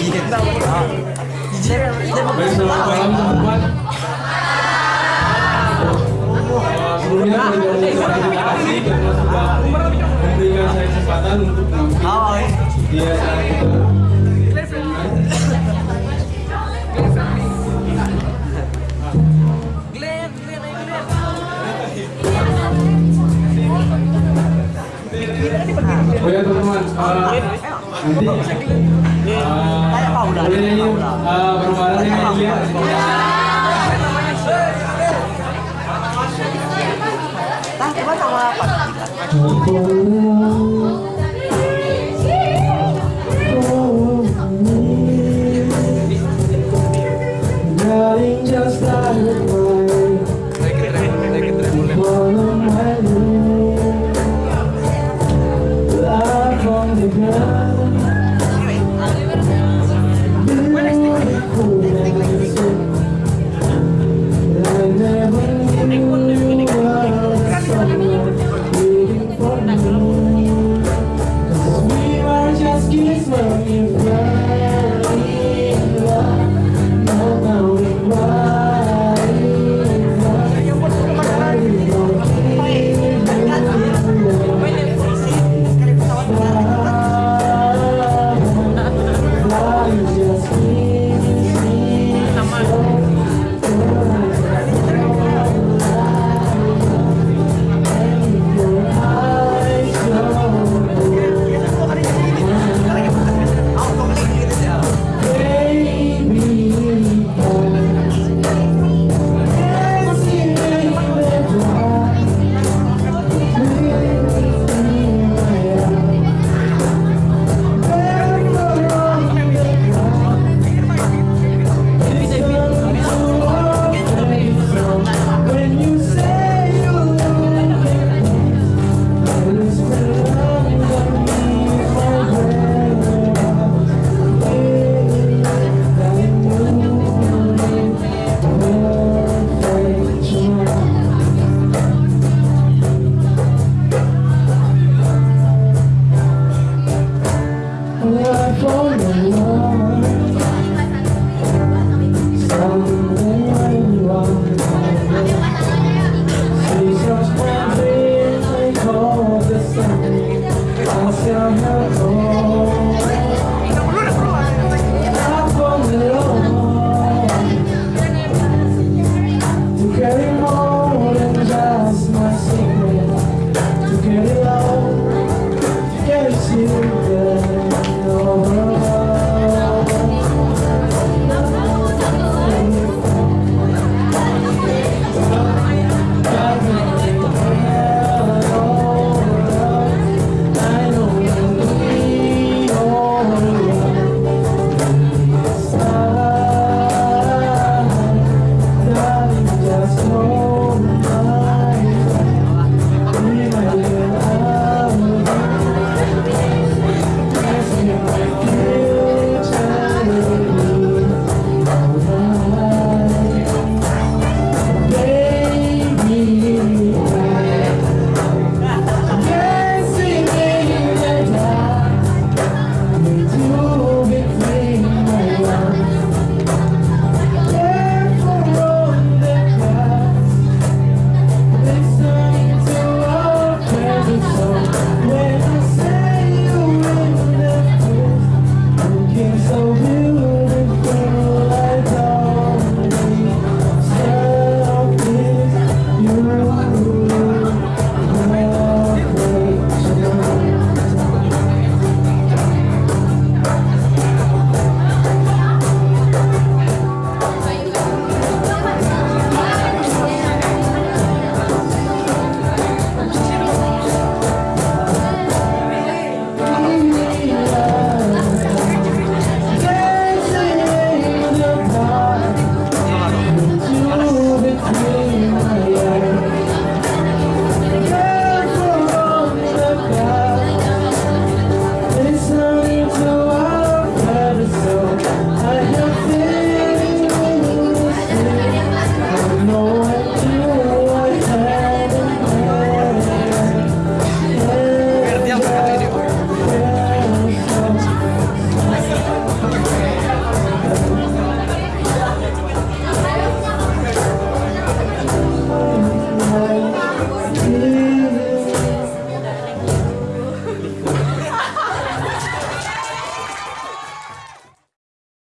Iya. Teman-teman. Terima kasih memberikan saya kesempatan untuk Oh, ya teman-teman, eh, nanti boleh nyanyi eh, bareng-bareng ya nyanyi ya. Tah, coba sama apa? Darling, just the ground. you.